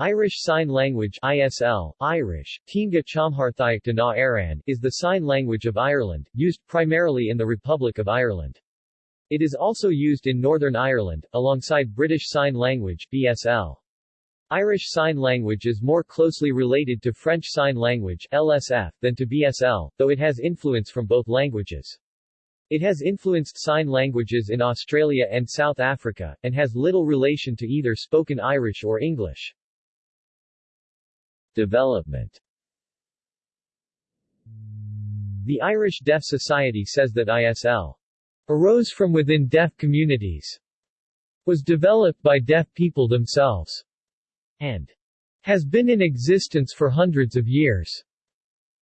Irish Sign Language ISL, Irish, Teanga Chomharthaíochta na Éireann, is the sign language of Ireland, used primarily in the Republic of Ireland. It is also used in Northern Ireland, alongside British Sign Language BSL. Irish Sign Language is more closely related to French Sign Language LSF than to BSL, though it has influence from both languages. It has influenced sign languages in Australia and South Africa, and has little relation to either spoken Irish or English. Development The Irish Deaf Society says that ISL arose from within deaf communities, was developed by deaf people themselves, and has been in existence for hundreds of years.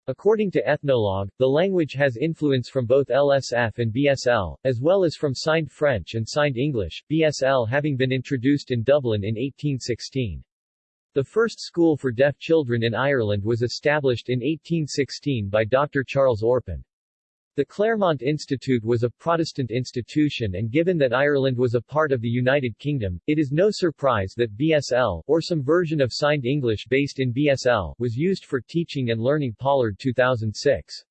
According to Ethnologue, the language has influence from both LSF and BSL, as well as from Signed French and Signed English, BSL having been introduced in Dublin in 1816. The first school for deaf children in Ireland was established in 1816 by Dr. Charles Orpen. The Claremont Institute was a Protestant institution and given that Ireland was a part of the United Kingdom, it is no surprise that BSL, or some version of Signed English based in BSL, was used for teaching and learning Pollard 2006.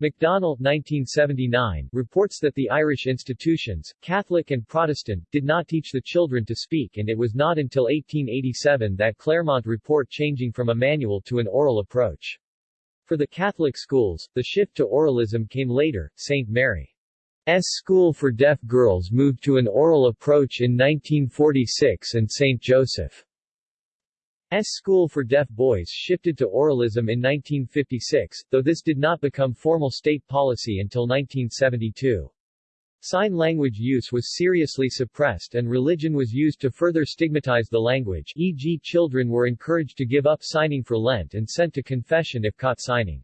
McDonnell 1979, reports that the Irish institutions, Catholic and Protestant, did not teach the children to speak and it was not until 1887 that Claremont report changing from a manual to an oral approach. For the Catholic schools, the shift to oralism came later. St. Mary's School for Deaf Girls moved to an oral approach in 1946 and St. Joseph's School for Deaf Boys shifted to oralism in 1956, though this did not become formal state policy until 1972. Sign language use was seriously suppressed and religion was used to further stigmatize the language e.g. children were encouraged to give up signing for Lent and sent to confession if caught signing.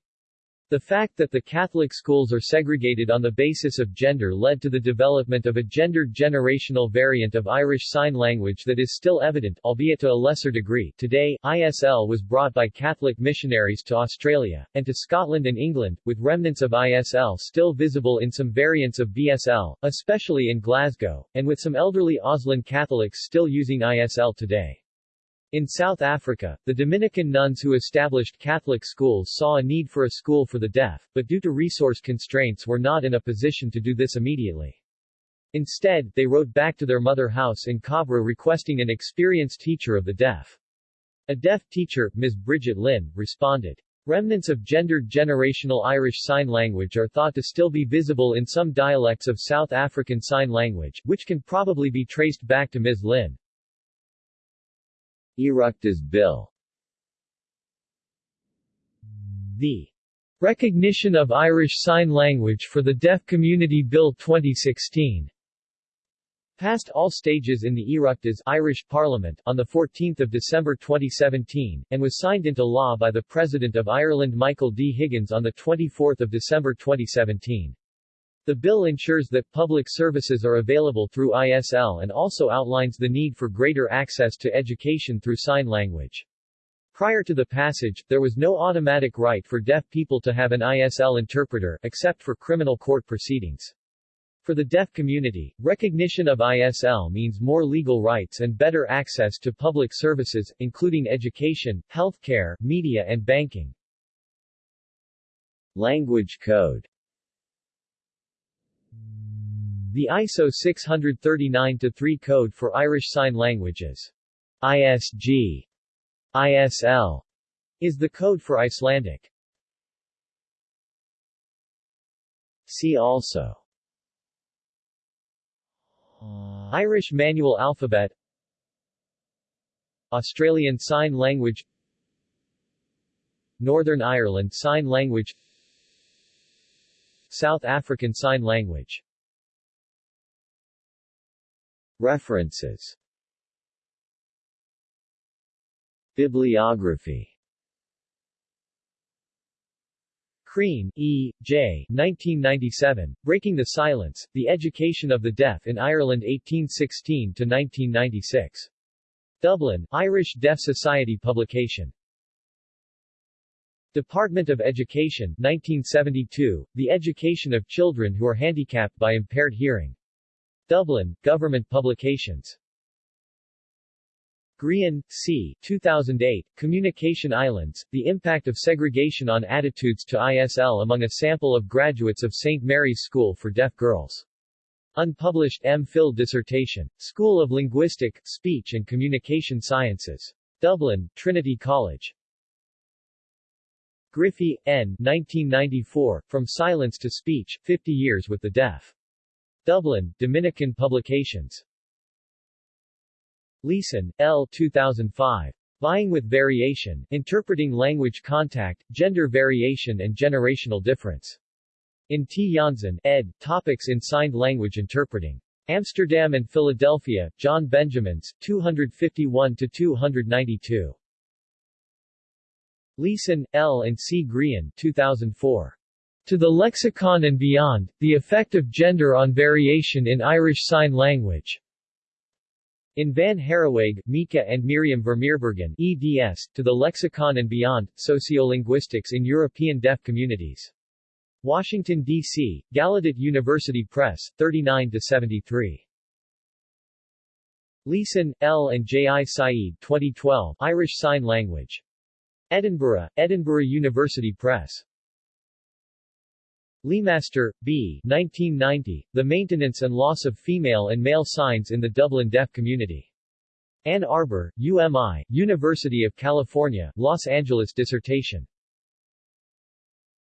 The fact that the Catholic schools are segregated on the basis of gender led to the development of a gendered generational variant of Irish Sign Language that is still evident, albeit to a lesser degree. Today, ISL was brought by Catholic missionaries to Australia, and to Scotland and England, with remnants of ISL still visible in some variants of BSL, especially in Glasgow, and with some elderly Auslan Catholics still using ISL today. In South Africa, the Dominican nuns who established Catholic schools saw a need for a school for the deaf, but due to resource constraints were not in a position to do this immediately. Instead, they wrote back to their mother house in Cabra requesting an experienced teacher of the deaf. A deaf teacher, Ms. Bridget Lynn, responded. Remnants of gendered generational Irish Sign Language are thought to still be visible in some dialects of South African Sign Language, which can probably be traced back to Ms. Lynn. Oireachtas Bill The Recognition of Irish Sign Language for the Deaf Community Bill 2016 passed all stages in the Oireachtas Irish Parliament on 14 December 2017, and was signed into law by the President of Ireland Michael D. Higgins on 24 December 2017. The bill ensures that public services are available through ISL and also outlines the need for greater access to education through sign language. Prior to the passage, there was no automatic right for deaf people to have an ISL interpreter, except for criminal court proceedings. For the deaf community, recognition of ISL means more legal rights and better access to public services, including education, healthcare, media and banking. Language Code the ISO 639-3 Code for Irish Sign Languages ISG ISL is the code for Icelandic. See also. Irish Manual Alphabet. Australian Sign Language. Northern Ireland Sign Language. South African Sign Language References Bibliography Crean, E. J. 1997, Breaking the Silence, The Education of the Deaf in Ireland 1816-1996. Dublin, Irish Deaf Society publication. Department of Education, 1972, The Education of Children Who Are Handicapped by Impaired Hearing. Dublin, Government Publications Grehan, C. 2008, Communication Islands, The Impact of Segregation on Attitudes to ISL Among a Sample of Graduates of St. Mary's School for Deaf Girls. Unpublished M.Phil dissertation. School of Linguistic, Speech and Communication Sciences. Dublin, Trinity College. Griffey, N. 1994, From Silence to Speech, 50 Years with the Deaf. Dublin, Dominican Publications. Leeson, L. 2005. Vying with Variation, Interpreting Language Contact, Gender Variation and Generational Difference. In T. Janzen, ed., Topics in Signed Language Interpreting. Amsterdam and Philadelphia, John Benjamins, 251-292. Leeson, L. and C. Grehan, 2004. To the Lexicon and Beyond, The Effect of Gender on Variation in Irish Sign Language. In Van Herreweghe, Mieke and Myriam Vermeerbergen eds, To the Lexicon and Beyond, Sociolinguistics in European Deaf Communities. Washington, D.C., Gallaudet University Press, 39-73. Leeson, L. and J. I. Saeed 2012, Irish Sign Language. Edinburgh, Edinburgh University Press. LeMaster, B. 1990, The Maintenance and Loss of Female and Male Signs in the Dublin Deaf Community. Ann Arbor, UMI, University of California, Los Angeles Dissertation.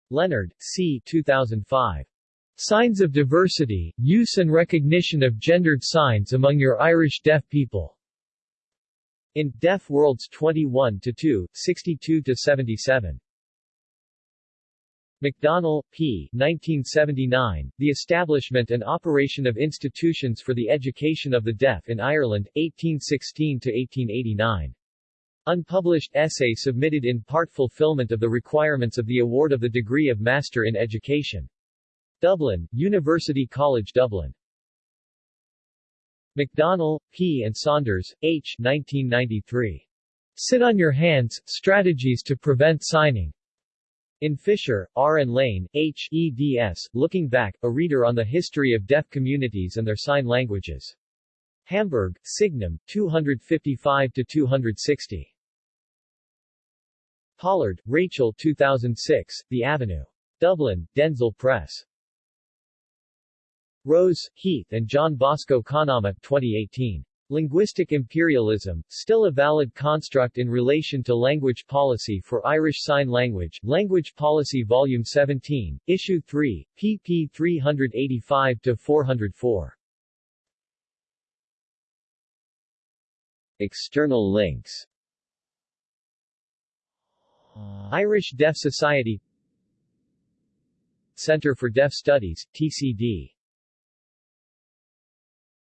Leonard, C. 2005. Signs of Diversity, Use and Recognition of Gendered Signs Among Your Irish Deaf People. In Deaf Worlds 21-2, 62-77. McDonnell, P. 1979, The Establishment and Operation of Institutions for the Education of the Deaf in Ireland, 1816-1889. Unpublished essay submitted in part fulfillment of the requirements of the award of the degree of Master in Education. Dublin, University College Dublin. McDonnell, P. and Saunders, H. 1993. Sit on Your Hands, Strategies to Prevent Signing. In Fischer, R. and Lane, H. eds, Looking Back, a reader on the history of deaf communities and their sign languages. Hamburg, Signum, 255-260. Pollard, Rachel 2006, The Avenue. Dublin, Denzille Press. Rose, Heath and John Bosco Conama, 2018. Linguistic imperialism, still a valid construct in relation to language policy for Irish Sign Language, Language Policy Volume 17, Issue 3, pp 385-404. External links. Irish Deaf Society. Center for Deaf Studies, TCD